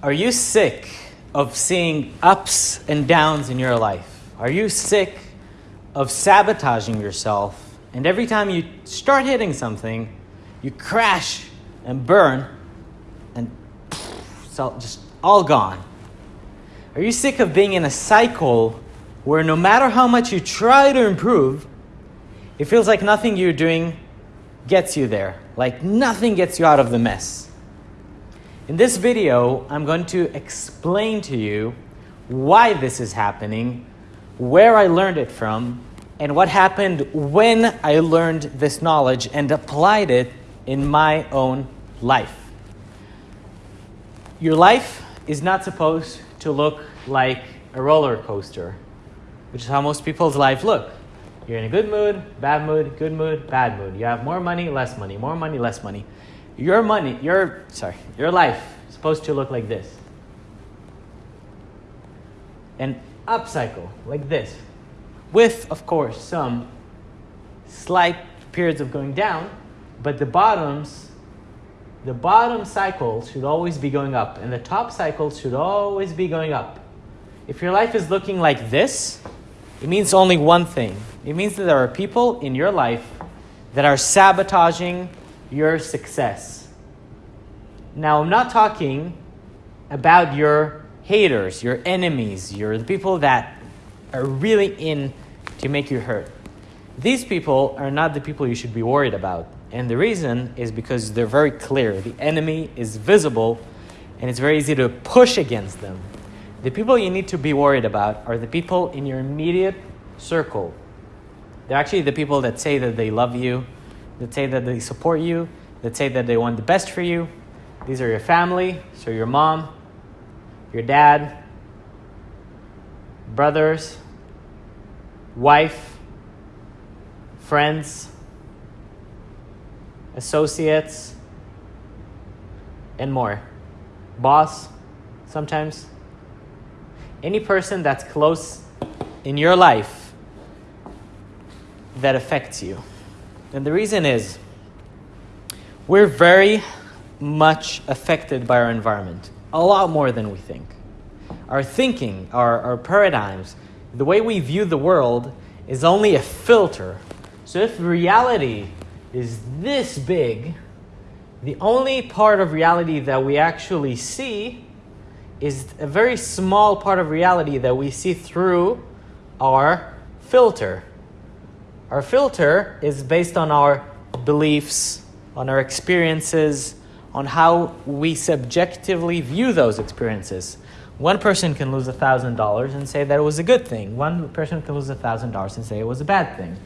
Are you sick of seeing ups and downs in your life? Are you sick of sabotaging yourself? And every time you start hitting something, you crash and burn and it's all, just all gone. Are you sick of being in a cycle where no matter how much you try to improve, it feels like nothing you're doing gets you there, like nothing gets you out of the mess? In this video, I'm going to explain to you why this is happening, where I learned it from, and what happened when I learned this knowledge and applied it in my own life. Your life is not supposed to look like a roller coaster, which is how most people's life look. You're in a good mood, bad mood, good mood, bad mood. You have more money, less money, more money, less money. Your money, your sorry, your life is supposed to look like this. An up cycle like this, with of course some slight periods of going down, but the bottoms, the bottom cycles should always be going up, and the top cycles should always be going up. If your life is looking like this, it means only one thing. It means that there are people in your life that are sabotaging your success. Now, I'm not talking about your haters, your enemies, your the people that are really in to make you hurt. These people are not the people you should be worried about. And the reason is because they're very clear. The enemy is visible and it's very easy to push against them. The people you need to be worried about are the people in your immediate circle. They're actually the people that say that they love you, that say that they support you, that say that they want the best for you. These are your family, so your mom, your dad, brothers, wife, friends, associates, and more. Boss, sometimes. Any person that's close in your life that affects you. And the reason is we're very much affected by our environment, a lot more than we think. Our thinking, our, our paradigms, the way we view the world is only a filter. So if reality is this big, the only part of reality that we actually see is a very small part of reality that we see through our filter. Our filter is based on our beliefs, on our experiences, on how we subjectively view those experiences. One person can lose $1,000 and say that it was a good thing. One person can lose $1,000 and say it was a bad thing.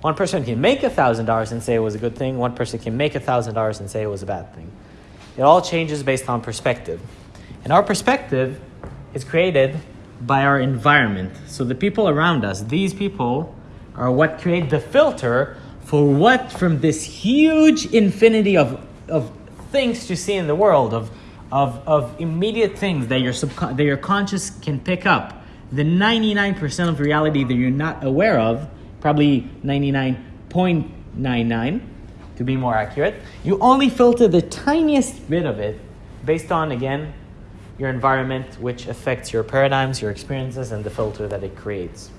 One person can make $1,000 and say it was a good thing. One person can make $1,000 and say it was a bad thing. It all changes based on perspective. And our perspective is created by our environment. So the people around us, these people, are what create the filter for what from this huge infinity of, of things to see in the world, of, of, of immediate things that your, subcon- that your conscious can pick up. The 99% of reality that you're not aware of, probably 99.99 to be more accurate, you only filter the tiniest bit of it based on, again, your environment, which affects your paradigms, your experiences, and the filter that it creates.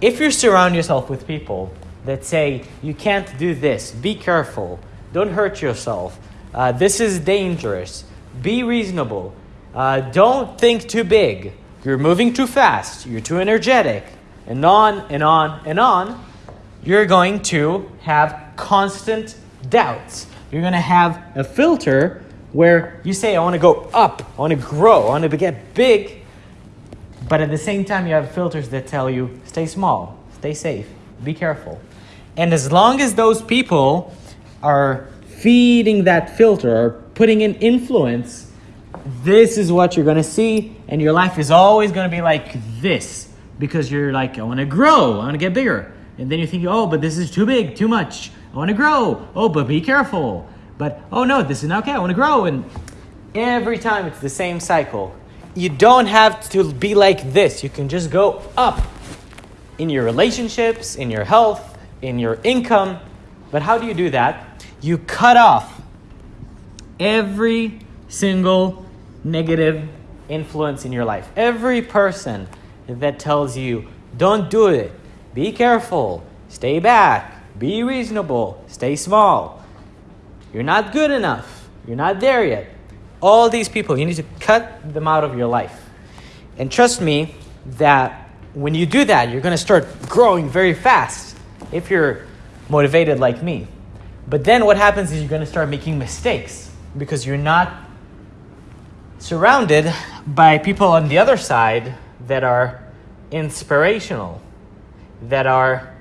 If you surround yourself with people that say, you can't do this, be careful, don't hurt yourself, uh, this is dangerous, be reasonable, uh, don't think too big, you're moving too fast, you're too energetic, and on and on and on, you're going to have constant doubts. You're going to have a filter where you say, I want to go up, I want to grow, I want to get big, but at the same time, you have filters that tell you, stay small, stay safe, be careful. And as long as those people are feeding that filter or putting in influence, this is what you're going to see, and your life is always going to be like this because you're like, I want to grow, I want to get bigger. And then you think, oh, but this is too big, too much. I want to grow. Oh, but be careful. But oh no, this is not okay. I want to grow. And every time it's the same cycle. You don't have to be like this. You can just go up in your relationships, in your health, in your income. But how do you do that? You cut off every single negative influence in your life. Every person that tells you, don't do it, be careful, stay back, be reasonable, stay small, you're not good enough, you're not there yet. All these people, you need to cut them out of your life. And trust me that when you do that, you're going to start growing very fast if you're motivated like me. But then what happens is you're going to start making mistakes because you're not surrounded by people on the other side that are inspirational, that are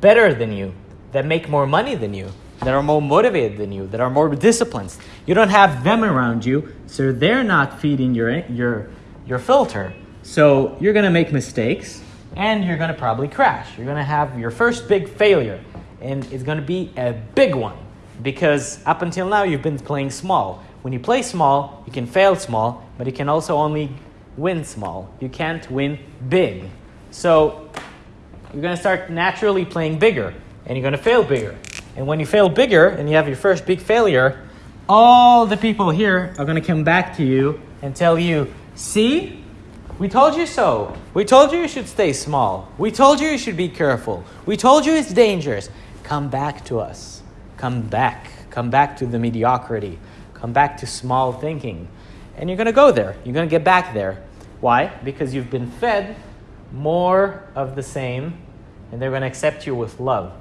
better than you, that make more money than you, that are more motivated than you, that are more disciplined. You don't have them around you, so they're not feeding your your your filter. So you're to make mistakes and you're to probably crash. You're to have your first big failure and it's to be a big one because up until now you've been playing small. When you play small, you can fail small, but you can also only win small. You can't win big. So you're to start naturally playing bigger and you're to fail bigger. And when you fail bigger and you have your first big failure, all the people here are going to come back to you and tell you, see, we told you so. We told you you should stay small. We told you you should be careful. We told you it's dangerous. Come back to us. Come back. Come back to the mediocrity. Come back to small thinking. And you're going to go there. You're going to get back there. Why? Because you've been fed more of the same, and they're going to accept you with love.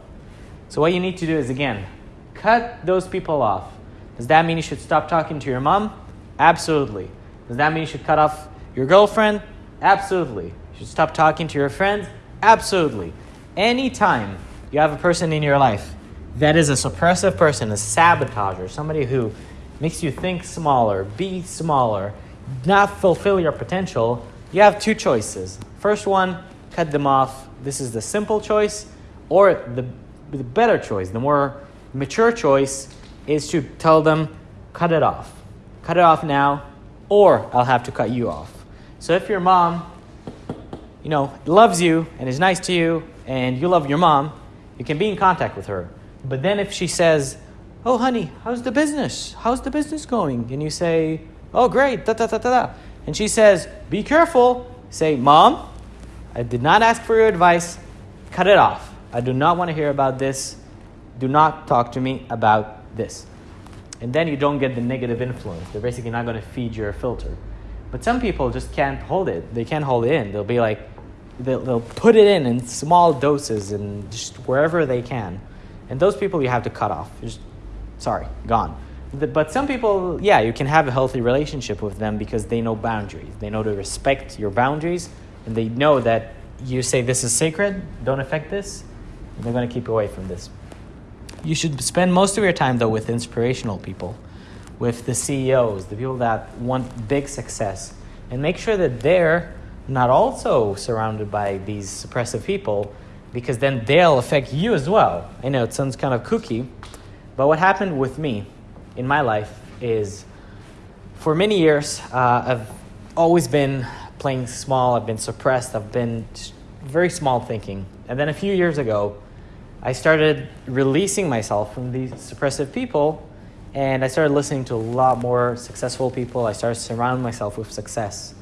So, what you need to do is again, cut those people off. Does that mean you should stop talking to your mom? Absolutely. Does that mean you should cut off your girlfriend? Absolutely. You should stop talking to your friends? Absolutely. Anytime you have a person in your life that is a suppressive person, a sabotager, somebody who makes you think smaller, be smaller, not fulfill your potential, you have two choices. First one, cut them off. This is the simple choice, or the, the better choice, the more mature choice is to tell them, cut it off. Cut it off now, or I'll have to cut you off. So if your mom, you know, loves you and is nice to you, and you love your mom, you can be in contact with her. But then if she says, Oh, honey, how's the business? How's the business going? And you say, Oh, great, da da da da da. And she says, Be careful. Say, Mom, I did not ask for your advice. Cut it off. I do not want to hear about this. Do not talk to me about this. And then you don't get the negative influence. They're basically not going to feed your filter. But some people just can't hold it. They can't hold it in. They'll be like, they'll, they'll put it in in small doses and just wherever they can. And those people you have to cut off. Just, sorry, gone. But some people, yeah, you can have a healthy relationship with them because they know boundaries. They know to respect your boundaries and they know that you say this is sacred, don't affect this, they're going to keep you away from this. You should spend most of your time, though, with inspirational people, with the CEOs, the people that want big success, and make sure that they're not also surrounded by these suppressive people because then they'll affect you as well. I know it sounds kind of kooky, but what happened with me in my life is for many years, uh, I've always been playing small, I've been suppressed, I've been very small thinking. And then a few years ago, I started releasing myself from these suppressive people and I started listening to a lot more successful people. I started surrounding myself with success.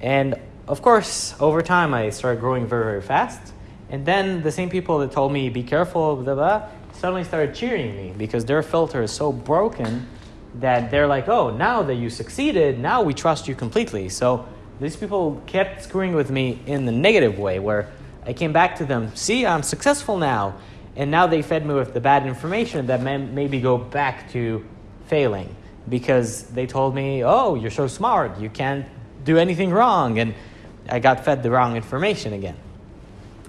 And of course, over time, I started growing very, very fast. And then the same people that told me, be careful, blah, blah, suddenly started cheering me because their filter is so broken that they're like, oh, now that you succeeded, now we trust you completely. So these people kept screwing with me in the negative way where I came back to them, see, I'm successful now. And now they fed me with the bad information that made me go back to failing because they told me, oh, you're so smart, you can't do anything wrong. And I got fed the wrong information again.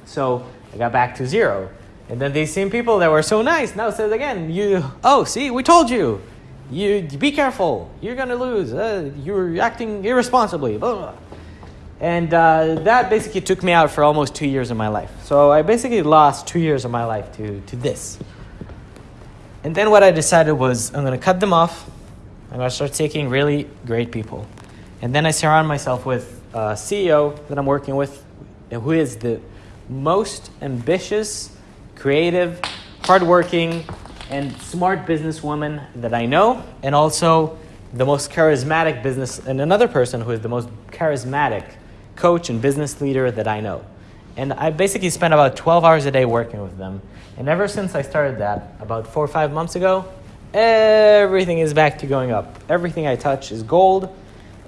So I got back to zero. And then these same people that were so nice now says again, you, oh, see, we told you. You be careful. You're gonna lose. Uh, you're acting irresponsibly. Blah, blah. And uh, that basically took me out for almost two years of my life. So I basically lost two years of my life to, to this. And then what I decided was I'm gonna cut them off. I'm gonna start taking really great people. And then I surround myself with uh, CEO that I'm working with, who is the most ambitious, creative, hardworking, and smart businesswoman that I know, and also the most charismatic business, and another person who is the most charismatic coach and business leader that I know. And I basically spent about 12 hours a day working with them. And ever since I started that, about four or five months ago, everything is back to going up. Everything I touch is gold.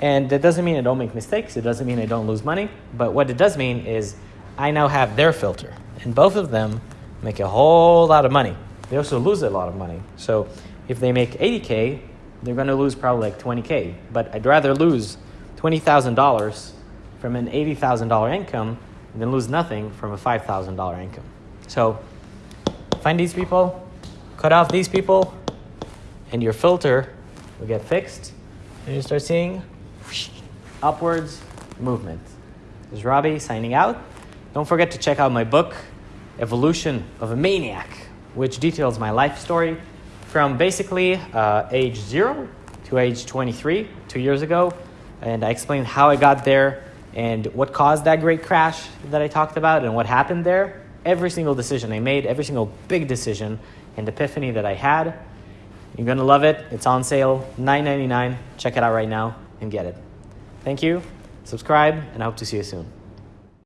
And that doesn't mean I don't make mistakes. It doesn't mean I don't lose money. But what it does mean is I now have their filter. And both of them make a whole lot of money. They also lose a lot of money. So if they make 80K, they're going to lose probably like 20K. But I'd rather lose $20,000 from an $80,000 income and then lose nothing from a $5,000 income. So find these people, cut off these people, and your filter will get fixed. And you start seeing upwards movement. This is Robbie signing out. Don't forget to check out my book, Evolution of a Maniac, which details my life story from basically uh, age zero to age 23, two years ago. And I explained how I got there and what caused that great crash that I talked about and what happened there. Every single decision I made, every single big decision and epiphany that I had. You're gonna love it. It's on sale, $9.99. Check it out right now and get it. Thank you. Subscribe, and I hope to see you soon.